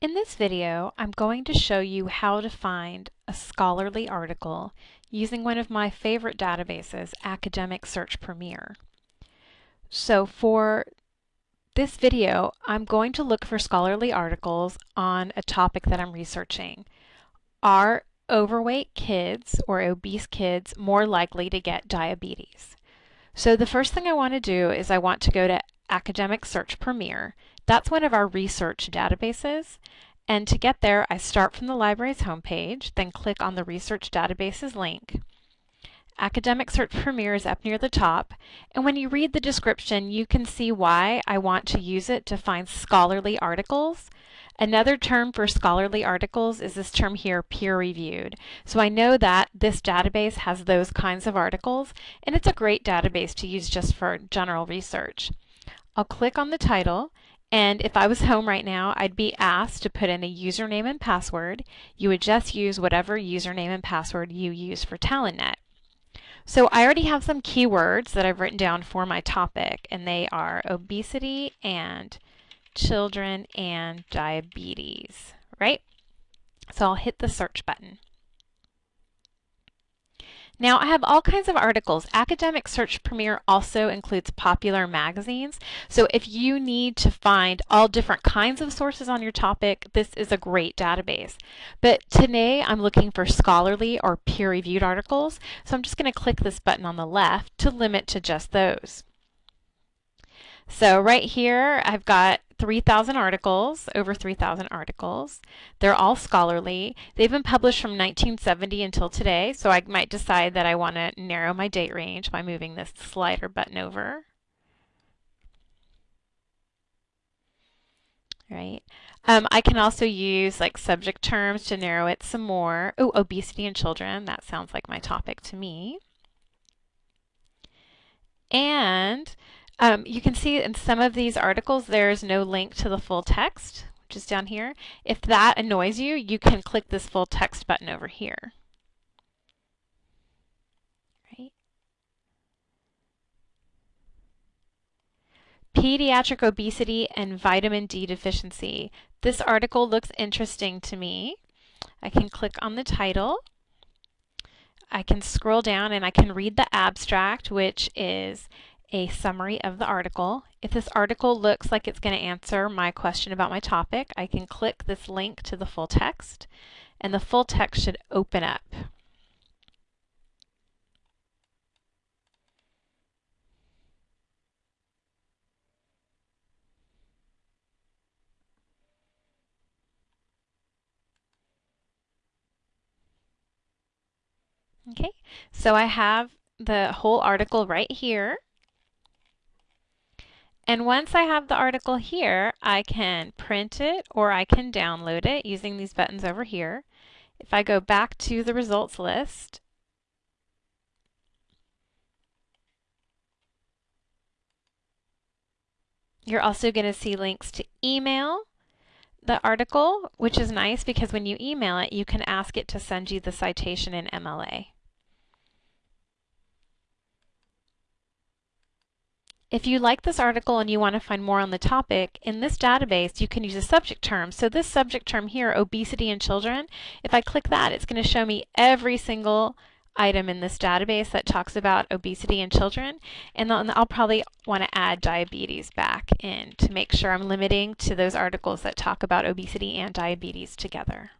In this video, I'm going to show you how to find a scholarly article using one of my favorite databases, Academic Search Premier. So for this video, I'm going to look for scholarly articles on a topic that I'm researching. Are overweight kids or obese kids more likely to get diabetes? So the first thing I want to do is I want to go to Academic Search Premier that's one of our research databases. And to get there, I start from the library's homepage, then click on the Research Databases link. Academic Search Premier is up near the top, and when you read the description, you can see why I want to use it to find scholarly articles. Another term for scholarly articles is this term here, peer-reviewed. So I know that this database has those kinds of articles, and it's a great database to use just for general research. I'll click on the title, and if I was home right now, I'd be asked to put in a username and password. You would just use whatever username and password you use for TalentNet. So I already have some keywords that I've written down for my topic, and they are obesity and children and diabetes, right? So I'll hit the search button. Now I have all kinds of articles. Academic Search Premier also includes popular magazines. So if you need to find all different kinds of sources on your topic, this is a great database. But today I'm looking for scholarly or peer-reviewed articles. So I'm just going to click this button on the left to limit to just those. So right here I've got 3,000 articles, over 3,000 articles. They're all scholarly. They've been published from 1970 until today, so I might decide that I want to narrow my date range by moving this slider button over. Right. Um, I can also use like subject terms to narrow it some more. Oh, obesity in children. That sounds like my topic to me. And um, you can see in some of these articles there's no link to the full text, which is down here. If that annoys you, you can click this full text button over here. Pediatric obesity and vitamin D deficiency. This article looks interesting to me. I can click on the title. I can scroll down and I can read the abstract, which is a summary of the article. If this article looks like it's going to answer my question about my topic, I can click this link to the full text, and the full text should open up. Okay, so I have the whole article right here. And once I have the article here, I can print it or I can download it using these buttons over here. If I go back to the results list, you're also going to see links to email the article, which is nice because when you email it, you can ask it to send you the citation in MLA. If you like this article and you want to find more on the topic, in this database you can use a subject term. So this subject term here, obesity in children, if I click that, it's going to show me every single item in this database that talks about obesity in children. And then I'll probably want to add diabetes back in to make sure I'm limiting to those articles that talk about obesity and diabetes together.